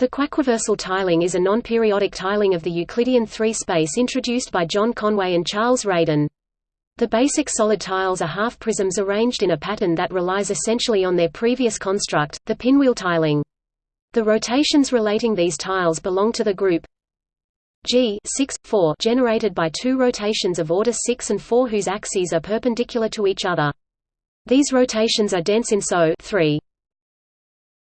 The quaquaversal tiling is a non-periodic tiling of the Euclidean three-space introduced by John Conway and Charles Radin. The basic solid tiles are half-prisms arranged in a pattern that relies essentially on their previous construct, the pinwheel tiling. The rotations relating these tiles belong to the group G 6, 4 generated by two rotations of order 6 and 4 whose axes are perpendicular to each other. These rotations are dense in SO 3.